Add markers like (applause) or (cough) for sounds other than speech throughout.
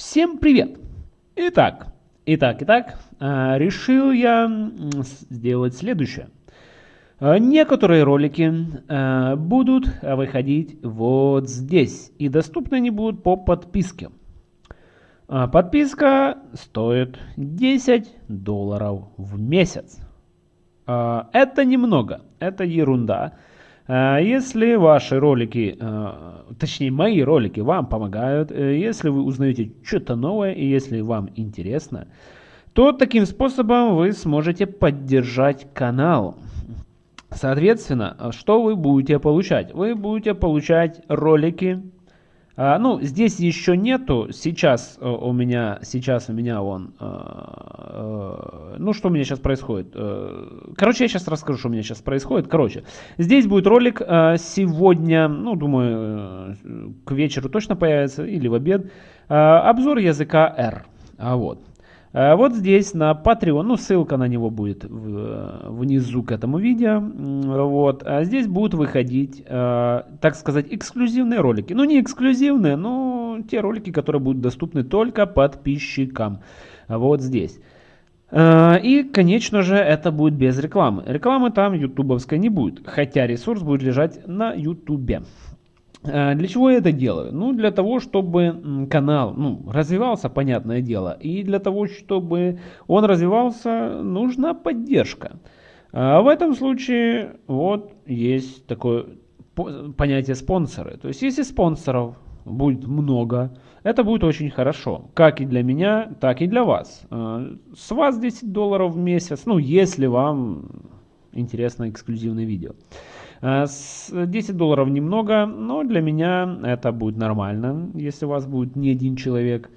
Всем привет! Итак, итак, итак, а, решил я сделать следующее. А, некоторые ролики а, будут выходить вот здесь и доступны они будут по подписке. Подписка стоит 10 долларов в месяц. Это немного, это ерунда. Э, если ваши ролики, э, точнее мои ролики вам помогают, э, если вы узнаете что-то новое и если вам интересно, то таким способом вы сможете поддержать канал. Соответственно, что вы будете получать? Вы будете получать ролики а, ну, здесь еще нету. Сейчас э, у меня, сейчас у меня он, э, э, ну, что у меня сейчас происходит? Короче, я сейчас расскажу, что у меня сейчас происходит. Короче, здесь будет ролик сегодня, ну, думаю, к вечеру точно появится или в обед. Обзор языка R. А вот. Э, вот здесь на Patreon, ну ссылка на него будет внизу к этому видео. Вот. А здесь будут выходить, э, так сказать, эксклюзивные ролики. Ну не эксклюзивные, но те ролики, которые будут доступны только подписчикам. Вот здесь. Э, и, конечно же, это будет без рекламы. Рекламы там ютубовской не будет, хотя ресурс будет лежать на ютубе. Э, для чего я это делаю? Ну, для того, чтобы канал ну, развивался, понятное дело. И для того, чтобы он развивался, нужна поддержка. А в этом случае вот есть такое понятие спонсоры. То есть, если спонсоров будет много, это будет очень хорошо. Как и для меня, так и для вас. Э, с вас 10 долларов в месяц, ну, если вам интересно эксклюзивное видео. 10 э, долларов немного, но для меня это будет нормально, если у вас будет не один человек.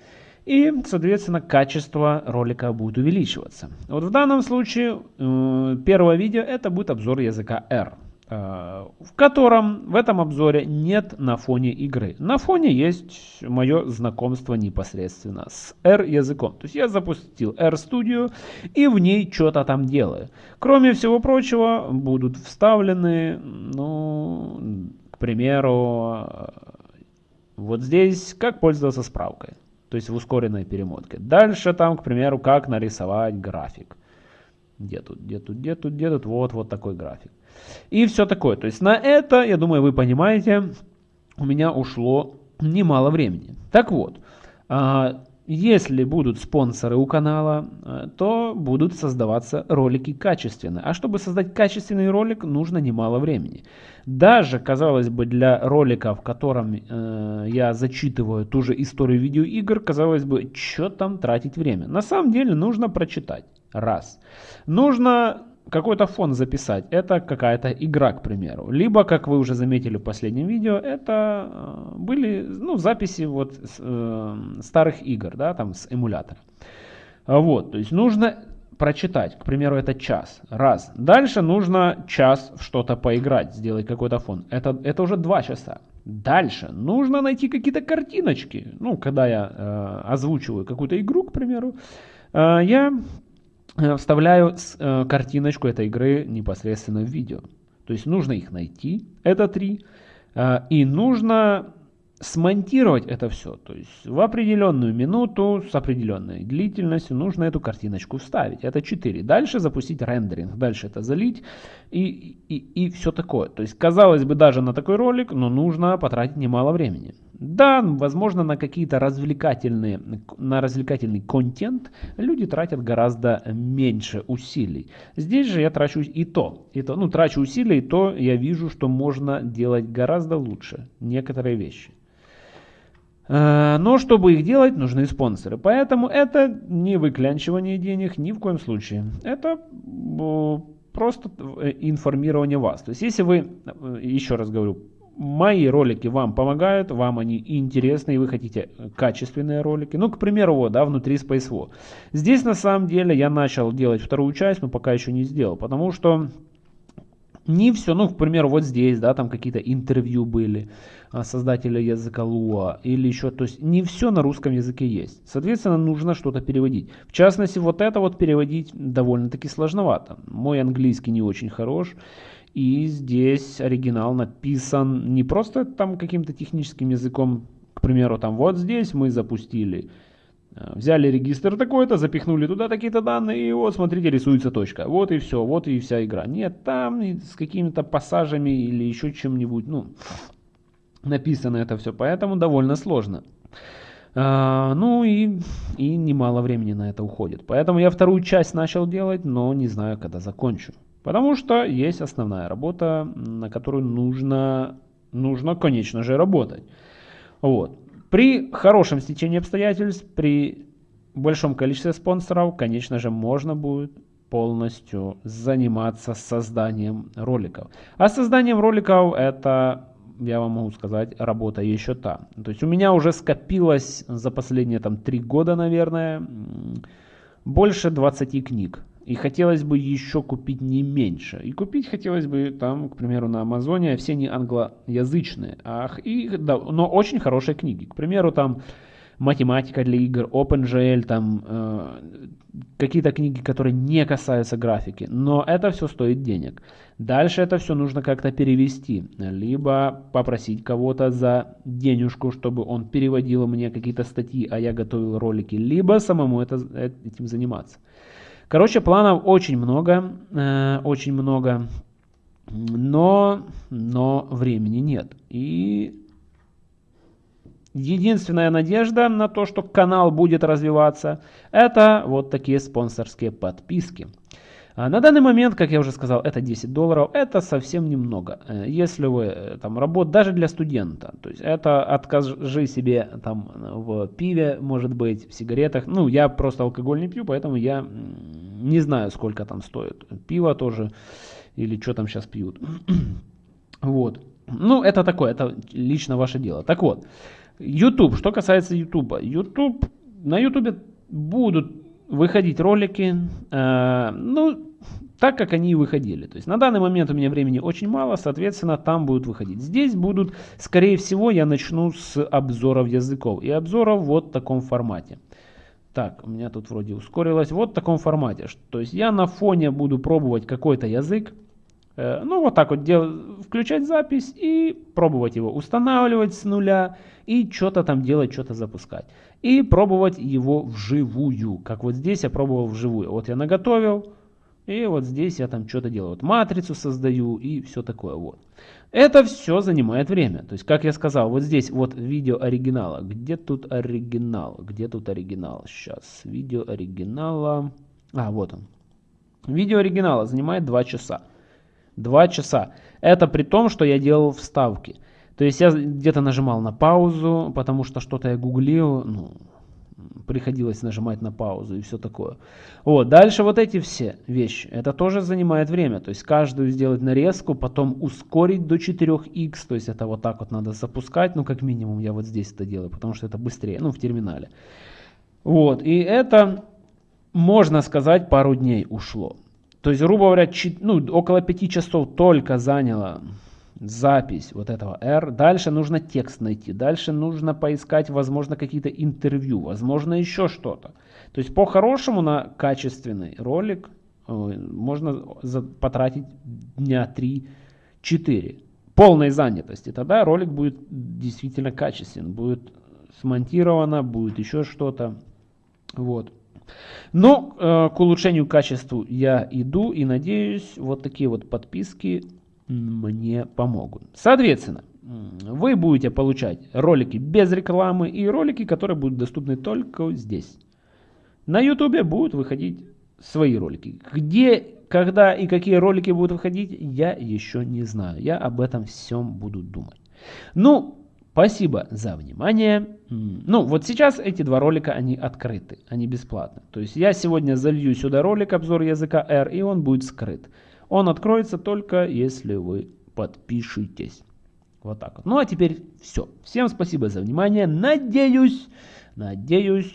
И, соответственно, качество ролика будет увеличиваться. Вот в данном случае э, первое видео это будет обзор языка R. Э, в котором в этом обзоре нет на фоне игры. На фоне есть мое знакомство непосредственно с R языком. То есть я запустил R Studio и в ней что-то там делаю. Кроме всего прочего будут вставлены, ну, к примеру, вот здесь как пользоваться справкой. То есть в ускоренной перемотке. Дальше там, к примеру, как нарисовать график. Где тут, где тут, где тут, где тут, вот, вот такой график. И все такое. То есть на это, я думаю, вы понимаете, у меня ушло немало времени. Так вот, а, если будут спонсоры у канала, а, то будут создаваться ролики качественные. А чтобы создать качественный ролик, нужно немало времени. Даже, казалось бы, для ролика, в котором э, я зачитываю ту же историю видеоигр, казалось бы, что там тратить время. На самом деле нужно прочитать. Раз. Нужно какой-то фон записать. Это какая-то игра, к примеру. Либо, как вы уже заметили в последнем видео, это э, были ну, записи вот э, старых игр, да, там с эмулятора. Вот, то есть нужно прочитать, к примеру, это час, раз. Дальше нужно час в что-то поиграть, сделать какой-то фон. Это, это уже два часа. Дальше нужно найти какие-то картиночки. Ну, когда я э, озвучиваю какую-то игру, к примеру, э, я вставляю э, картиночку этой игры непосредственно в видео. То есть нужно их найти, это три, э, и нужно смонтировать это все. То есть в определенную минуту с определенной длительностью нужно эту картиночку вставить. Это 4. Дальше запустить рендеринг. Дальше это залить и, и, и все такое. То есть казалось бы даже на такой ролик, но нужно потратить немало времени. Да, возможно на какие-то развлекательные, на развлекательный контент люди тратят гораздо меньше усилий. Здесь же я трачу и то, и то, ну трачу усилия, и то я вижу, что можно делать гораздо лучше некоторые вещи. Э, но чтобы их делать, нужны спонсоры. Поэтому это не выклянчивание денег ни в коем случае. Это просто э, информирование вас. То есть если вы, э, еще раз говорю, мои ролики вам помогают, вам они интересны, и вы хотите качественные ролики. Ну, к примеру, вот, да, внутри SpaceWar. Здесь на самом деле я начал делать вторую часть, но пока еще не сделал, потому что не все, ну, к примеру, вот здесь, да, там какие-то интервью были а, создателя языка Луа или еще, то есть не все на русском языке есть. Соответственно, нужно что-то переводить. В частности, вот это вот переводить довольно-таки сложновато. Мой английский не очень хорош, и здесь оригинал написан не просто там каким-то техническим языком, к примеру, там вот здесь мы запустили взяли регистр такой-то, запихнули туда такие-то данные, и вот, смотрите, рисуется точка. Вот и все, вот и вся игра. Нет, там с какими-то пассажами или еще чем-нибудь, ну, написано это все, поэтому довольно сложно. А, ну и, и немало времени на это уходит. Поэтому я вторую часть начал делать, но не знаю, когда закончу. Потому что есть основная работа, на которую нужно, нужно конечно же, работать. Вот. При хорошем стечении обстоятельств, при большом количестве спонсоров, конечно же, можно будет полностью заниматься созданием роликов. А созданием роликов это, я вам могу сказать, работа еще та. То есть у меня уже скопилось за последние там три года, наверное, больше 20 книг. И хотелось бы еще купить не меньше. И купить хотелось бы там, к примеру, на Амазоне, все не англоязычные, ах, и, да, но очень хорошие книги. К примеру, там математика для игр, OpenGL, там э, какие-то книги, которые не касаются графики, но это все стоит денег. Дальше это все нужно как-то перевести, либо попросить кого-то за денежку, чтобы он переводил мне какие-то статьи, а я готовил ролики, либо самому это, этим заниматься. Короче, планов очень много, э, очень много, но, но времени нет. И единственная надежда на то, что канал будет развиваться, это вот такие спонсорские подписки. А на данный момент, как я уже сказал, это 10 долларов, это совсем немного. Э, если вы э, там работаете, даже для студента, то есть это откажи себе там в пиве, может быть, в сигаретах. Ну, я просто алкоголь не пью, поэтому я не знаю, сколько там стоит. Пиво тоже, или что там сейчас пьют. (clears throat) вот. Ну, это такое, это лично ваше дело. Так вот, YouTube, что касается YouTube. YouTube, на YouTube будут выходить ролики, э, ну, так, как они и выходили. То есть на данный момент у меня времени очень мало, соответственно, там будут выходить. Здесь будут, скорее всего, я начну с обзоров языков. И обзоров вот в таком формате. Так, у меня тут вроде ускорилось. Вот в таком формате. То есть я на фоне буду пробовать какой-то язык. Э, ну, вот так вот дел, включать запись и пробовать его устанавливать с нуля и что-то там делать, что-то запускать. И пробовать его вживую, как вот здесь я пробовал вживую. Вот я наготовил, и вот здесь я там что-то делаю. Вот матрицу создаю и все такое вот. Это все занимает время. То есть, как я сказал, вот здесь вот видео оригинала. Где тут оригинал? Где тут оригинал? Сейчас. Видео оригинала. А, вот он. Видео оригинала занимает 2 часа. 2 часа. Это при том, что я делал вставки. То есть я где-то нажимал на паузу, потому что что-то я гуглил, ну, приходилось нажимать на паузу и все такое. Вот, дальше вот эти все вещи, это тоже занимает время, то есть каждую сделать нарезку, потом ускорить до 4х, то есть это вот так вот надо запускать, ну как минимум я вот здесь это делаю, потому что это быстрее, ну в терминале. Вот, и это, можно сказать, пару дней ушло. То есть, грубо говоря, ну, около 5 часов только заняло запись вот этого R. Дальше нужно текст найти. Дальше нужно поискать, возможно, какие-то интервью. Возможно, еще что-то. То есть, по-хорошему, на качественный ролик можно потратить дня 3-4 полной занятости. Тогда ролик будет действительно качественный. Будет смонтировано, будет еще что-то. Вот. Но э, к улучшению качества я иду и надеюсь, вот такие вот подписки мне помогут. Соответственно, вы будете получать ролики без рекламы и ролики, которые будут доступны только здесь. На YouTube будут выходить свои ролики. Где, когда и какие ролики будут выходить, я еще не знаю. Я об этом всем буду думать. Ну, спасибо за внимание. Ну, вот сейчас эти два ролика, они открыты, они бесплатны. То есть я сегодня залью сюда ролик обзор языка R, и он будет скрыт. Он откроется только если вы подпишитесь. Вот так вот. Ну а теперь все. Всем спасибо за внимание. Надеюсь, надеюсь,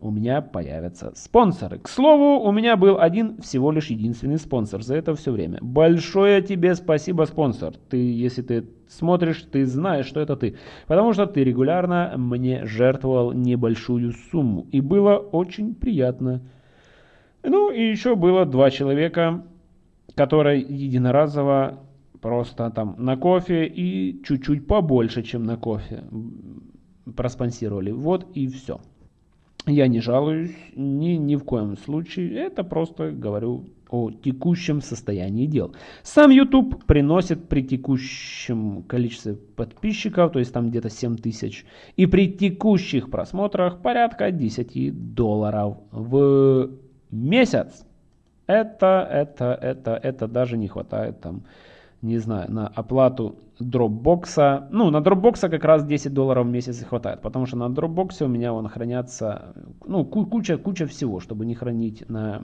у меня появятся спонсоры. К слову, у меня был один всего лишь единственный спонсор за это все время. Большое тебе спасибо, спонсор. Ты, если ты смотришь, ты знаешь, что это ты. Потому что ты регулярно мне жертвовал небольшую сумму. И было очень приятно. Ну и еще было два человека, которая единоразово просто там на кофе и чуть-чуть побольше, чем на кофе проспонсировали. Вот и все. Я не жалуюсь ни, ни в коем случае. Это просто говорю о текущем состоянии дел. Сам YouTube приносит при текущем количестве подписчиков, то есть там где-то 7 тысяч, и при текущих просмотрах порядка 10 долларов в месяц. Это, это, это, это даже не хватает там не знаю, на оплату Dropbox. Ну, на Dropbox как раз 10 долларов в месяц и хватает, потому что на Dropbox у меня он хранятся, ну, куча, куча всего, чтобы не хранить на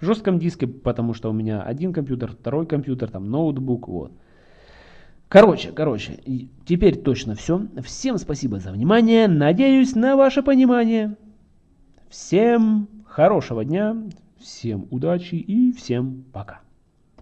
жестком диске, потому что у меня один компьютер, второй компьютер, там ноутбук, вот. Короче, короче, теперь точно все. Всем спасибо за внимание, надеюсь на ваше понимание. Всем хорошего дня, всем удачи и всем пока.